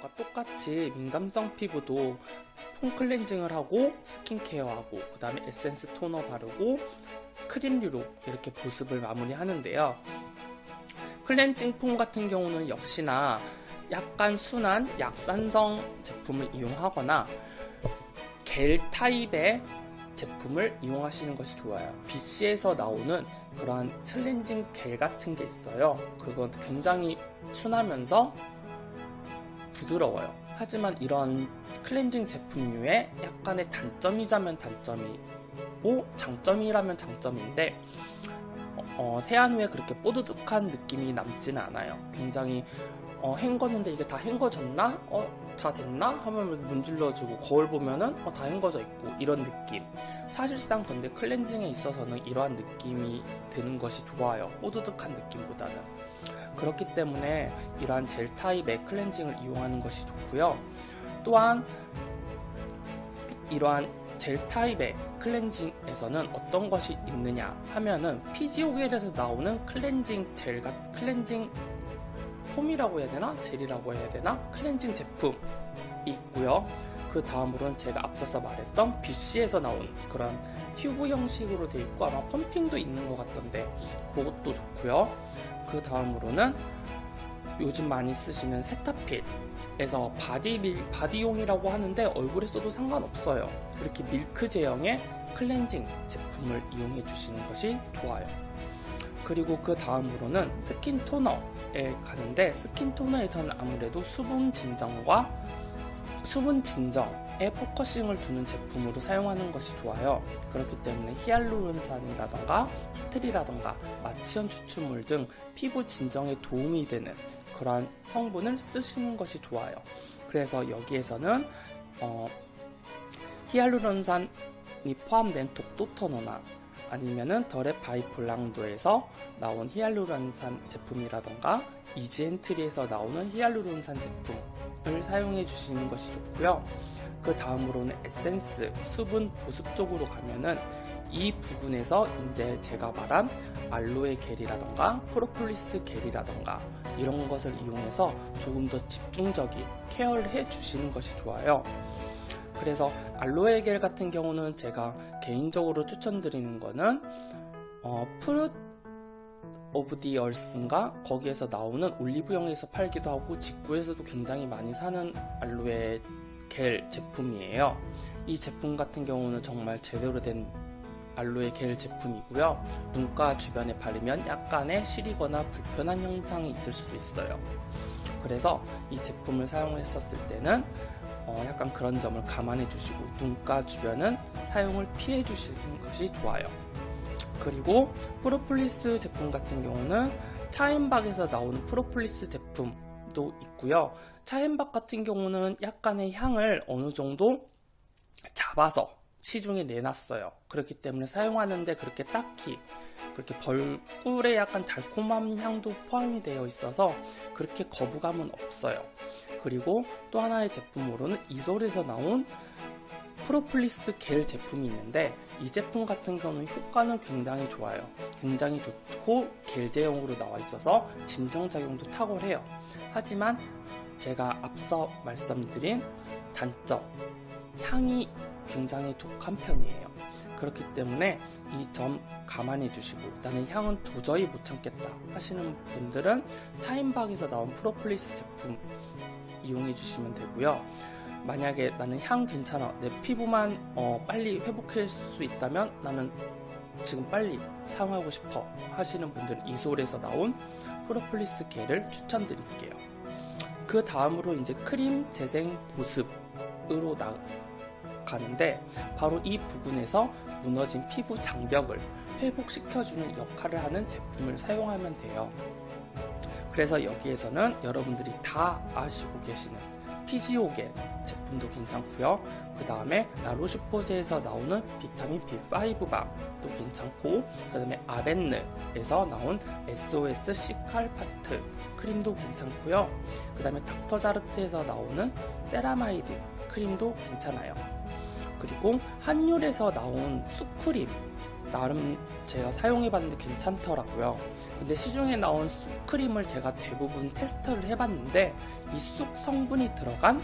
것과 똑같이 민감성 피부도 foam cleansing을 하고 skincare하고 그 다음에 에센스 토너 바르고 크림류로 이렇게 보습을 마무리하는데요. cleansing foam 같은 경우는 역시나 약간 순한 약산성 제품을 이용하거나 겔 타입의 제품을 이용하시는 것이 좋아요. BC에서 나오는 그러한 클렌징 겔 같은 게 있어요. 그건 굉장히 순하면서 부드러워요. 하지만 이런 클렌징 제품류에 약간의 단점이자면 단점이고 장점이라면 장점인데 어, 세안 후에 그렇게 뽀드득한 느낌이 남지는 않아요. 굉장히 어, 헹궜는데 이게 다 헹궈졌나? 어, 다 됐나? 하면 문질러주고 거울 보면은 어, 다 헹궈져 있고 이런 느낌. 사실상 근데 클렌징에 있어서는 이러한 느낌이 드는 것이 좋아요. 뽀드득한 느낌보다는. 그렇기 때문에 이러한 젤 타입의 클렌징을 이용하는 것이 좋고요. 또한 이러한 젤 타입의 클렌징에서는 어떤 것이 있느냐 하면은 피지오겔에서 나오는 클렌징 젤과 클렌징 폼이라고 해야 되나? 젤이라고 해야 되나? 클렌징 제품이 있고요. 그 다음으로는 제가 앞서서 말했던 BC에서 나온 그런 튜브 형식으로 되어 있고 아마 펌핑도 있는 것 같던데 그것도 좋고요. 그 다음으로는 요즘 많이 쓰시는 세타필에서 바디 밀, 바디용이라고 하는데 얼굴에 써도 상관없어요. 그렇게 밀크 제형의 클렌징 제품을 이용해 주시는 것이 좋아요. 그리고 그 다음으로는 스킨 토너에 가는데 스킨 토너에서는 아무래도 수분 진정과 수분 진정 에 focusing을 두는 제품으로 사용하는 것이 좋아요. 그렇기 때문에 히알루론산이라던가 티트리라던가 마치현 추출물 등 피부 진정에 도움이 되는 그러한 성분을 쓰시는 것이 좋아요. 그래서 여기에서는 어, 히알루론산이 포함된 독도 토너나 아니면은 더랩바이블랑두에서 나온 히알루론산 제품이라던가 이지엔트리에서 나오는 히알루론산 제품을 사용해 주시는 것이 좋고요. 그 다음으로는 에센스, 수분 보습 쪽으로 가면은 이 부분에서 이제 제가 말한 알로에 겔이라던가 프로폴리스 겔이라던가 이런 것을 이용해서 조금 더 집중적인 케어를 해 주시는 것이 좋아요. 그래서 알로에 겔 같은 경우는 제가 개인적으로 추천드리는 거는 어, Fruit of the Earth인가 거기에서 나오는 올리브영에서 팔기도 하고 직구에서도 굉장히 많이 사는 알로에 겔 제품이에요. 이 제품 같은 경우는 정말 제대로 된 알로에 겔 제품이고요. 눈가 주변에 바르면 약간의 시리거나 불편한 현상이 있을 수도 있어요. 그래서 이 제품을 사용했었을 때는 어 약간 그런 점을 감안해 주시고 눈가 주변은 사용을 피해 주시는 것이 좋아요. 그리고 프로폴리스 제품 같은 경우는 차앤박에서 나오는 프로폴리스 제품 도 있고요. 차앤박 같은 경우는 약간의 향을 어느 정도 잡아서 시중에 내놨어요. 그렇기 때문에 사용하는데 그렇게 딱히 그렇게 벌꿀에 약간 달콤한 향도 포함이 되어 있어서 그렇게 거부감은 없어요. 그리고 또 하나의 제품으로는 이솔에서 나온 프로폴리스 겔 제품이 있는데 이 제품 같은 경우는 효과는 굉장히 좋아요. 굉장히 좋고 겔 제형으로 나와 있어서 진정작용도 탁월해요. 하지만 제가 앞서 말씀드린 단점, 향이 굉장히 독한 편이에요. 그렇기 때문에 이 점 감안해 주시고 나는 향은 도저히 못 참겠다 하시는 분들은 차인박에서 나온 프로폴리스 제품 이용해 주시면 되고요. 만약에 나는 향 괜찮아 내 피부만 어, 빨리 회복할 수 있다면 나는 지금 빨리 사용하고 싶어 하시는 분들은 이솔에서 나온 프로폴리스 겔을 추천드릴게요. 그 다음으로 이제 크림 재생 보습으로 나, 가는데 바로 이 부분에서 무너진 피부 장벽을 회복시켜주는 역할을 하는 제품을 사용하면 돼요. 그래서 여기에서는 여러분들이 다 아시고 계시는 피지오겔 제품도 괜찮고요. 그 다음에 라로슈포제에서 나오는 비타민 B5밤도 괜찮고 그 다음에 아벤느에서 나온 SOS 시칼파트 크림도 괜찮고요. 그 다음에 닥터자르트에서 나오는 세라마이드 크림도 괜찮아요. 그리고 한율에서 나온 쑥크림 나름 제가 사용해봤는데 괜찮더라고요. 근데 시중에 나온 쑥 크림을 제가 대부분 테스트를 해봤는데 이 쑥 성분이 들어간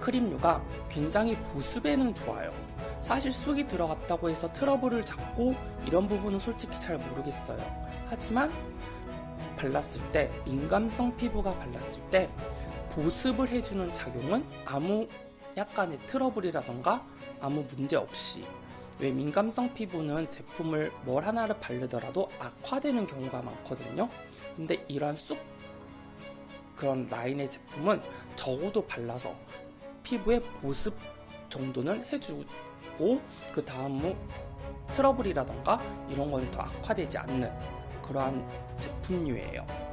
크림류가 굉장히 보습에는 좋아요. 사실 쑥이 들어갔다고 해서 트러블을 잡고 이런 부분은 솔직히 잘 모르겠어요. 하지만 발랐을 때 민감성 피부가 발랐을 때 보습을 해주는 작용은 아무 약간의 트러블이라던가 아무 문제 없이 왜 민감성 피부는 제품을 뭘 하나를 바르더라도 악화되는 경우가 많거든요. 근데 이러한 쑥 그런 라인의 제품은 적어도 발라서 피부에 보습 정도는 해주고 그 다음 뭐 트러블이라던가 이런 거는 더 악화되지 않는 그러한 제품류예요.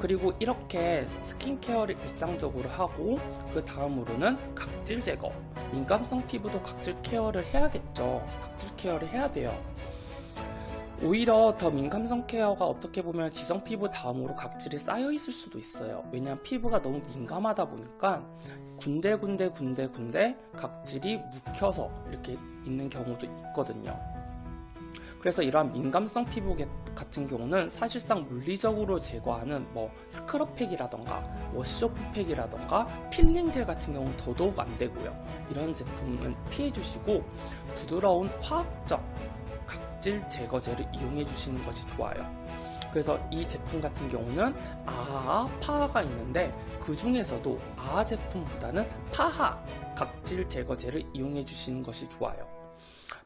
그리고 이렇게 스킨케어를 일상적으로 하고 그 다음으로는 각질 제거 민감성 피부도 각질 케어를 해야겠죠. 각질 케어를 해야 돼요. 오히려 더 민감성 케어가 어떻게 보면 지성 피부 다음으로 각질이 쌓여 있을 수도 있어요. 왜냐하면 피부가 너무 민감하다 보니까 군데군데 군데군데 각질이 묵혀서 이렇게 있는 경우도 있거든요 그래서 이러한 민감성 피부 같은 경우는 사실상 물리적으로 제거하는 뭐 스크럽팩이라던가 워시오프팩이라던가 필링젤 같은 경우는 더더욱 안 되고요. 이런 제품은 피해 주시고 부드러운 화학적 각질 제거제를 이용해 주시는 것이 좋아요. 그래서 이 제품 같은 경우는 AHA, PHA가 있는데 그 중에서도 AHA 제품보다는 PHA 각질 제거제를 이용해 주시는 것이 좋아요.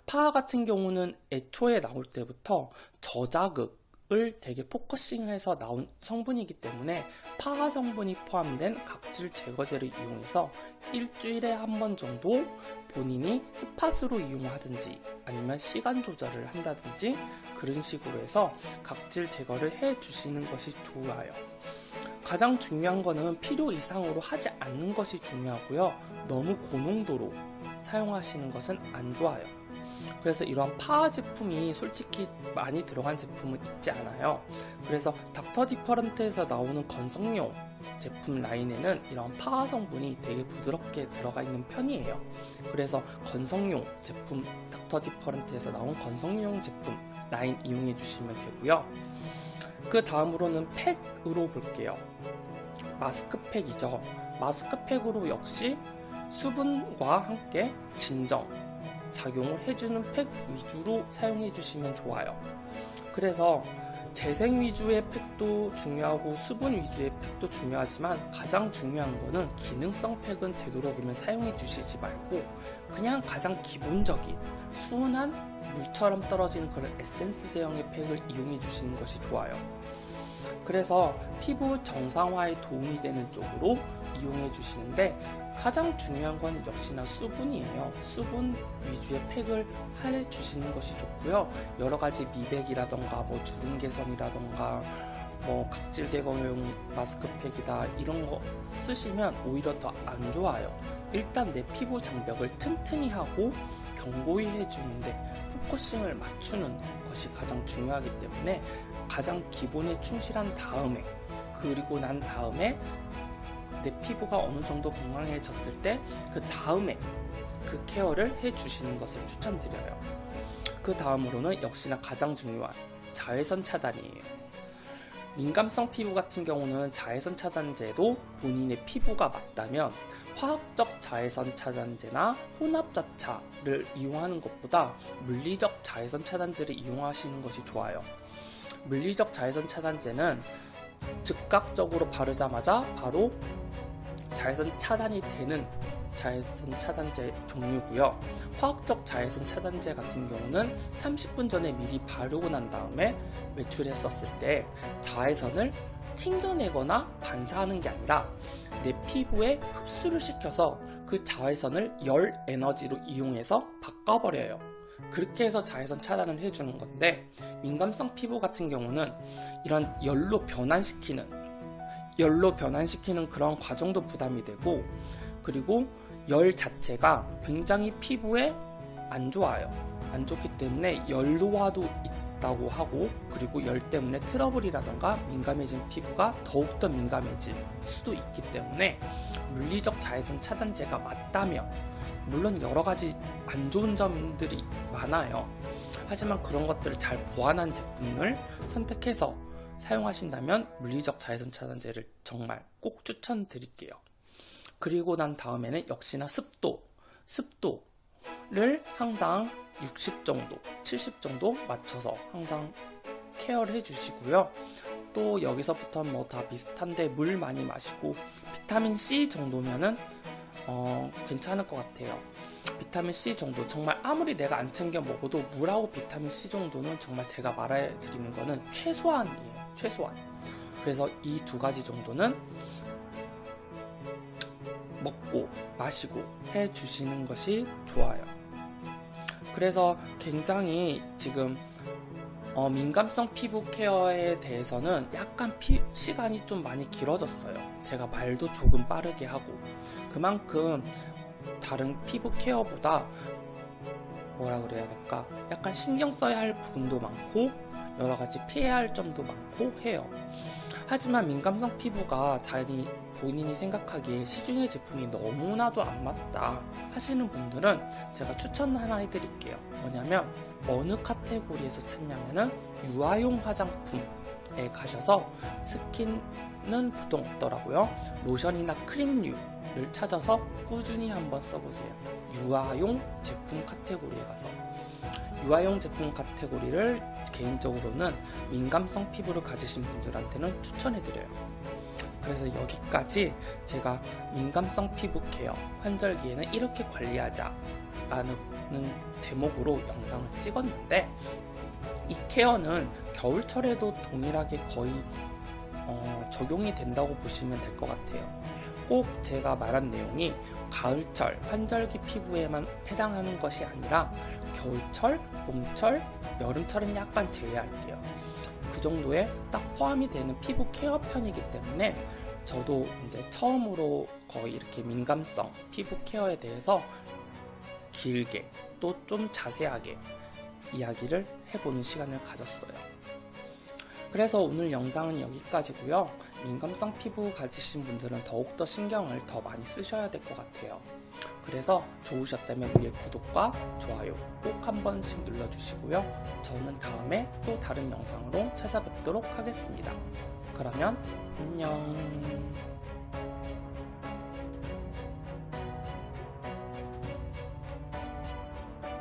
PHA 같은 경우는 애초에 나올 때부터 저자극 을 되게 focusing해서 나온 성분이기 때문에 PHA 성분이 포함된 각질 제거제를 이용해서 일주일에 한 번 정도 본인이 spot으로 이용하든지 아니면 시간 조절을 한다든지 그런 식으로 해서 각질 제거를 해 주시는 것이 좋아요. 가장 중요한 거는 필요 이상으로 하지 않는 것이 중요하고요. 너무 고농도로 사용하시는 것은 안 좋아요. 그래서 이러한 파하 제품이 솔직히 많이 들어간 제품은 있지 않아요. 그래서 닥터 디퍼런트에서 나오는 건성용 제품 라인에는 이런 파하 성분이 되게 부드럽게 들어가 있는 편이에요. 그래서 건성용 제품 닥터 디퍼런트에서 나온 건성용 제품 라인 이용해 주시면 되고요. 그 다음으로는 팩으로 볼게요. 마스크팩이죠. 마스크팩으로 역시 수분과 함께 진정, 작용을 해주는 팩 위주로 사용해 주시면 좋아요. 그래서 재생 위주의 팩도 중요하고 수분 위주의 팩도 중요하지만 가장 중요한 거는 기능성 팩은 되도록이면 사용해 주시지 말고 그냥 가장 기본적인 순한 물처럼 떨어지는 그런 에센스 제형의 팩을 이용해 주시는 것이 좋아요. 그래서 피부 정상화에 도움이 되는 쪽으로 이용해 주시는데 가장 중요한 건 역시나 수분이에요. 수분 위주의 팩을 해 주시는 것이 좋고요. 여러 가지 미백이라던가 뭐 주름 개선이라던가 뭐 각질 제거용 마스크팩이다 이런 거 쓰시면 오히려 더 안 좋아요. 일단 내 피부 장벽을 튼튼히 하고 견고히 해주는데 focusing을 맞추는 것이 가장 중요하기 때문에 가장 기본에 충실한 다음에 그리고 난 다음에 내 피부가 어느 정도 건강해졌을 때 그 다음에 그 케어를 해주시는 것을 추천드려요. 그 다음으로는 역시나 가장 중요한 자외선 차단이에요. 민감성 피부 같은 경우는 자외선 차단제도 본인의 피부가 맞다면 화학적 자외선 차단제나 혼합자차를 이용하는 것보다 물리적 자외선 차단제를 이용하시는 것이 좋아요. 물리적 자외선 차단제는 즉각적으로 바르자마자 바로 자외선 차단이 되는 자외선 차단제 종류고요. 화학적 자외선 차단제 같은 경우는 30분 전에 미리 바르고 난 다음에 외출했었을 때 자외선을 튕겨내거나 반사하는 게 아니라 내 피부에 흡수를 시켜서 그 자외선을 열 에너지로 이용해서 바꿔버려요. 그렇게 해서 자외선 차단을 해주는 건데 민감성 피부 같은 경우는 이런 열로 변환시키는 열로 변환시키는 그런 과정도 부담이 되고 그리고 열 자체가 굉장히 피부에 안 좋아요. 안 좋기 때문에 열로화도 있다고 하고 그리고 열 때문에 트러블이라던가 민감해진 피부가 더욱더 민감해질 수도 있기 때문에 물리적 자외선 차단제가 맞다면 물론 여러 가지 안 좋은 점들이 많아요. 하지만 그런 것들을 잘 보완한 제품을 선택해서 사용하신다면 물리적 자외선 차단제를 정말 꼭 추천드릴게요. 그리고 난 다음에는 역시나 습도, 습도를 항상 60 정도, 70 정도 맞춰서 항상 케어를 해주시고요. 또 여기서부터 뭐다 비슷한데 물 많이 마시고 비타민 C 정도면은 어, 괜찮을 것 같아요. 비타민 C 정도 정말 아무리 내가 안 챙겨 먹어도 물하고 비타민 C 정도는 정말 제가 말해드리는 거는 최소한이에요. 최소한. 그래서 이 두 가지 정도는 먹고 마시고 해 주시는 것이 좋아요. 그래서 굉장히 지금 어, 민감성 피부 케어에 대해서는 약간 피, 시간이 좀 많이 길어졌어요. 제가 말도 조금 빠르게 하고 그만큼 다른 피부 케어보다 뭐라 그래야 될까 약간 신경 써야 할 부분도 많고 여러 가지 피해야 할 점도 많고 해요. 하지만 민감성 피부가 자기 본인이 생각하기에 시중의 제품이 너무나도 안 맞다 하시는 분들은 제가 추천 하나 해드릴게요. 뭐냐면 어느 카테고리에서 찾냐면은 유아용 화장품에 가셔서 스킨은 보통 없더라고요. 로션이나 크림류를 찾아서 꾸준히 한번 써보세요. 유아용 제품 카테고리에 가서 유아용 제품 카테고리를 개인적으로는 민감성 피부를 가지신 분들한테는 추천해드려요. 그래서 여기까지 제가 민감성 피부 케어 환절기에는 이렇게 관리하자 라는 제목으로 영상을 찍었는데 이 케어는 겨울철에도 동일하게 거의 어, 적용이 된다고 보시면 될 것 같아요. 꼭 제가 말한 내용이 가을철, 환절기 피부에만 해당하는 것이 아니라 겨울철, 봄철, 여름철은 약간 제외할게요. 그 정도에 딱 포함이 되는 피부 케어 편이기 때문에 저도 이제 처음으로 거의 이렇게 민감성 피부 케어에 대해서 길게 또 좀 자세하게 이야기를 해보는 시간을 가졌어요. 그래서 오늘 영상은 여기까지고요. 민감성 피부 가지신 분들은 더욱더 신경을 더 많이 쓰셔야 될 것 같아요. 그래서 좋으셨다면 위에 구독과 좋아요 꼭 한 번씩 눌러주시고요. 저는 다음에 또 다른 영상으로 찾아뵙도록 하겠습니다. 그러면 안녕